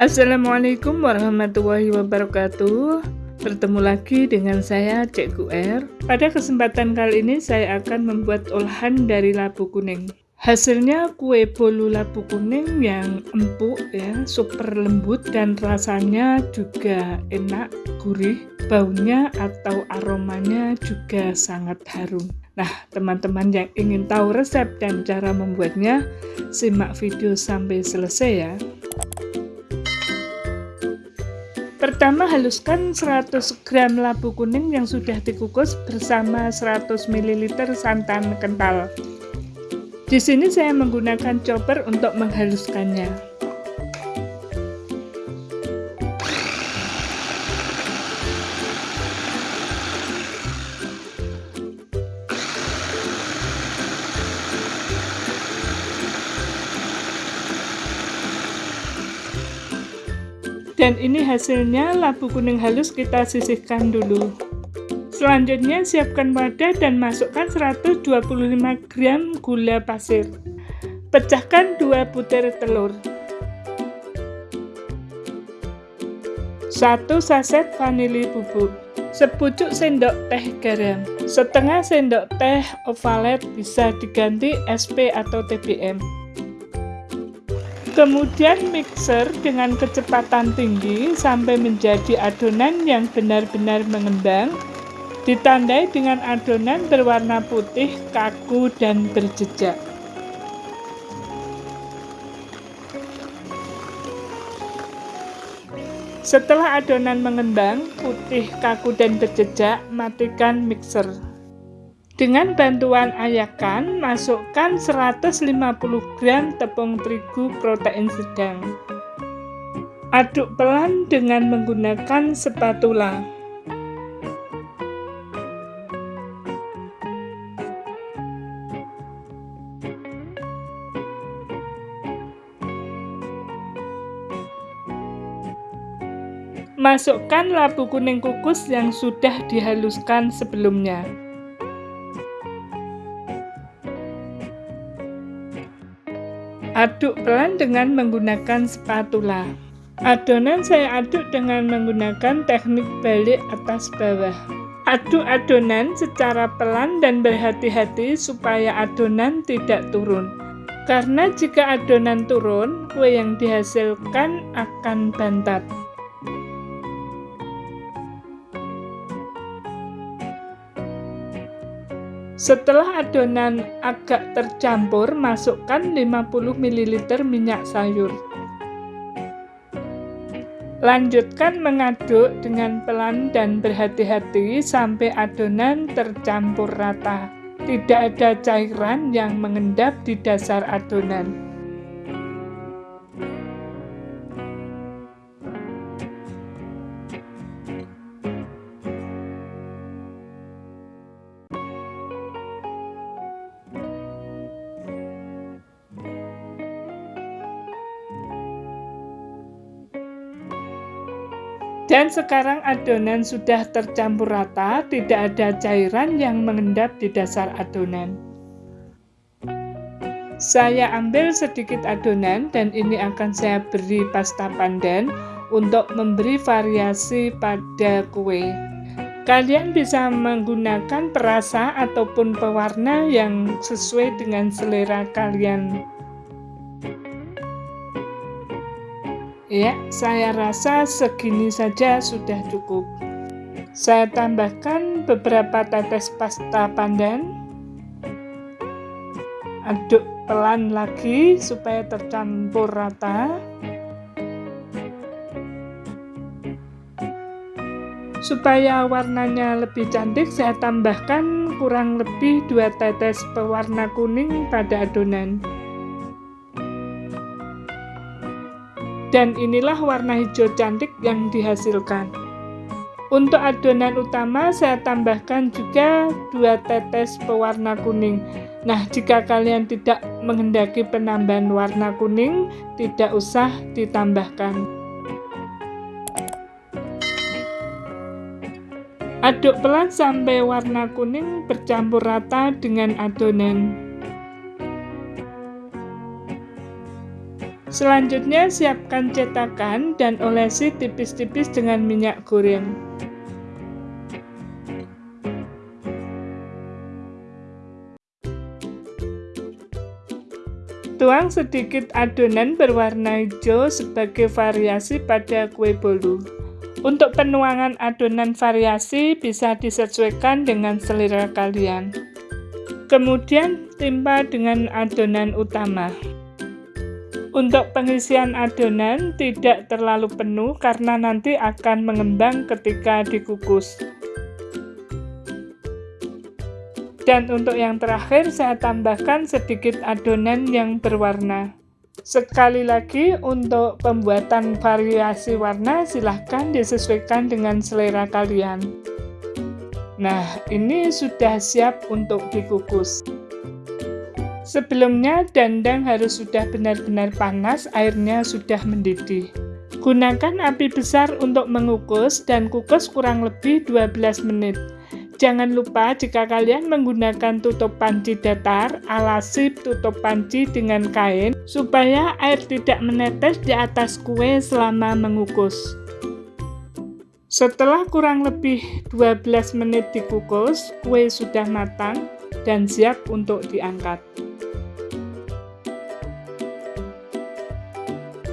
Assalamualaikum warahmatullahi wabarakatuh Bertemu lagi dengan saya Cek R Pada kesempatan kali ini saya akan membuat olahan dari labu kuning Hasilnya kue bolu labu kuning yang empuk ya, super lembut dan rasanya juga enak, gurih, baunya atau aromanya juga sangat harum. Nah, teman-teman yang ingin tahu resep dan cara membuatnya, simak video sampai selesai ya. Pertama haluskan 100 gram labu kuning yang sudah dikukus bersama 100 ml santan kental. Di sini saya menggunakan chopper untuk menghaluskannya. Dan ini hasilnya labu kuning halus kita sisihkan dulu. Selanjutnya siapkan wadah dan masukkan 125 gram gula pasir. Pecahkan 2 butir telur. 1 saset vanili bubuk. Sepucuk sendok teh garam. Setengah sendok teh ovalet bisa diganti SP atau TBM. Kemudian mixer dengan kecepatan tinggi sampai menjadi adonan yang benar-benar mengembang. Ditandai dengan adonan berwarna putih, kaku, dan berjejak. Setelah adonan mengembang, putih, kaku, dan berjejak, matikan mixer. Dengan bantuan ayakan, masukkan 150 gram tepung terigu protein sedang. Aduk pelan dengan menggunakan spatula. Masukkan labu kuning kukus yang sudah dihaluskan sebelumnya. Aduk pelan dengan menggunakan spatula. Adonan saya aduk dengan menggunakan teknik balik atas bawah. Aduk adonan secara pelan dan berhati-hati supaya adonan tidak turun. Karena jika adonan turun, kue yang dihasilkan akan bantat. Setelah adonan agak tercampur, masukkan 50 ml minyak sayur. Lanjutkan mengaduk dengan pelan dan berhati-hati sampai adonan tercampur rata. Tidak ada cairan yang mengendap di dasar adonan. Dan sekarang adonan sudah tercampur rata, tidak ada cairan yang mengendap di dasar adonan. Saya ambil sedikit adonan dan ini akan saya beri pasta pandan untuk memberi variasi pada kue. Kalian bisa menggunakan perasa ataupun pewarna yang sesuai dengan selera kalian Ya, saya rasa segini saja sudah cukup. Saya tambahkan beberapa tetes pasta pandan. Aduk pelan lagi supaya tercampur rata. Supaya warnanya lebih cantik, saya tambahkan kurang lebih 2 tetes pewarna kuning pada adonan. Dan inilah warna hijau cantik yang dihasilkan. Untuk adonan utama saya tambahkan juga dua tetes pewarna kuning. Nah, jika kalian tidak menghendaki penambahan warna kuning, tidak usah ditambahkan. Aduk pelan sampai warna kuning bercampur rata dengan adonan. Selanjutnya siapkan cetakan dan olesi tipis-tipis dengan minyak goreng. Tuang sedikit adonan berwarna hijau sebagai variasi pada kue bolu. Untuk penuangan adonan variasi bisa disesuaikan dengan selera kalian. Kemudian timpa dengan adonan utama. Untuk pengisian adonan tidak terlalu penuh karena nanti akan mengembang ketika dikukus. Dan untuk yang terakhir saya tambahkan sedikit adonan yang berwarna. Sekali lagi untuk pembuatan variasi warna silahkan disesuaikan dengan selera kalian. Nah, ini sudah siap untuk dikukus. Sebelumnya dandang harus sudah benar-benar panas, airnya sudah mendidih. Gunakan api besar untuk mengukus dan kukus kurang lebih 12 menit. Jangan lupa jika kalian menggunakan tutup panci datar, alasi tutup panci dengan kain supaya air tidak menetes di atas kue selama mengukus. Setelah kurang lebih 12 menit dikukus, kue sudah matang dan siap untuk diangkat.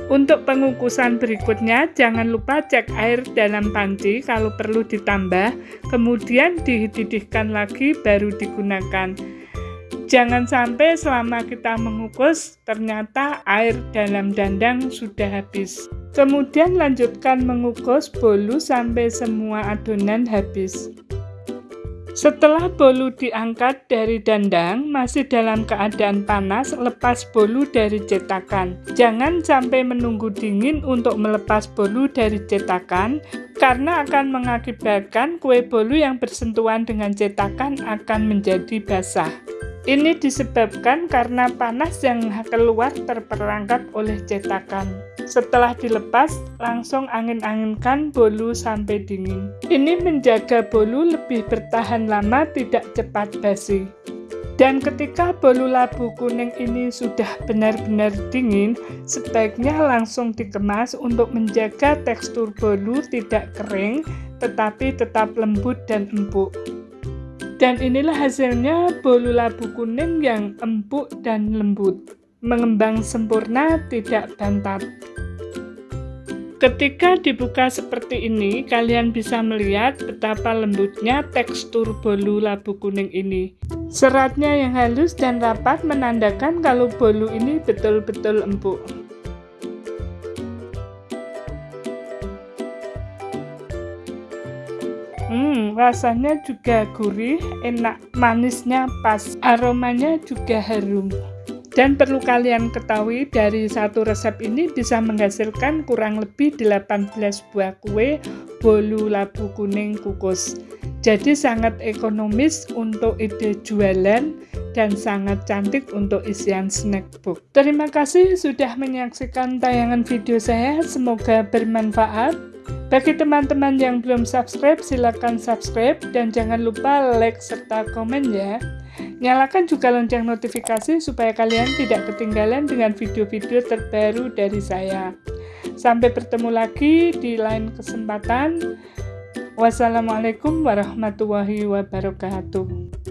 Untuk pengukusan berikutnya, jangan lupa cek air dalam panci kalau perlu ditambah, kemudian dididihkan lagi baru digunakan. Jangan sampai selama kita mengukus, ternyata air dalam dandang sudah habis. Kemudian lanjutkan mengukus bolu sampai semua adonan habis. Setelah bolu diangkat dari dandang, masih dalam keadaan panas, lepas bolu dari cetakan. Jangan sampai menunggu dingin untuk melepas bolu dari cetakan, karena akan mengakibatkan kue bolu yang bersentuhan dengan cetakan akan menjadi basah. Ini disebabkan karena panas yang keluar terperangkap oleh cetakan. Setelah dilepas, langsung angin-anginkan bolu sampai dingin. Ini menjaga bolu lebih bertahan lama, tidak cepat basi. Dan ketika bolu labu kuning ini sudah benar-benar dingin, sebaiknya langsung dikemas untuk menjaga tekstur bolu tidak kering, tetapi tetap lembut dan empuk. Dan inilah hasilnya bolu labu kuning yang empuk dan lembut. Mengembang sempurna, tidak bantat. Ketika dibuka seperti ini, kalian bisa melihat betapa lembutnya tekstur bolu labu kuning ini. Seratnya yang halus dan rapat menandakan kalau bolu ini betul-betul empuk. Rasanya juga gurih, enak, manisnya pas, aromanya juga harum. Dan perlu kalian ketahui dari satu resep ini bisa menghasilkan kurang lebih 18 buah kue bolu labu kuning kukus. Jadi sangat ekonomis untuk ide jualan dan sangat cantik untuk isian snack book. Terima kasih sudah menyaksikan tayangan video saya, semoga bermanfaat. Bagi teman-teman yang belum subscribe, silakan subscribe dan jangan lupa like serta komen ya. Nyalakan juga lonceng notifikasi supaya kalian tidak ketinggalan dengan video-video terbaru dari saya. Sampai bertemu lagi di lain kesempatan. Wassalamualaikum warahmatullahi wabarakatuh.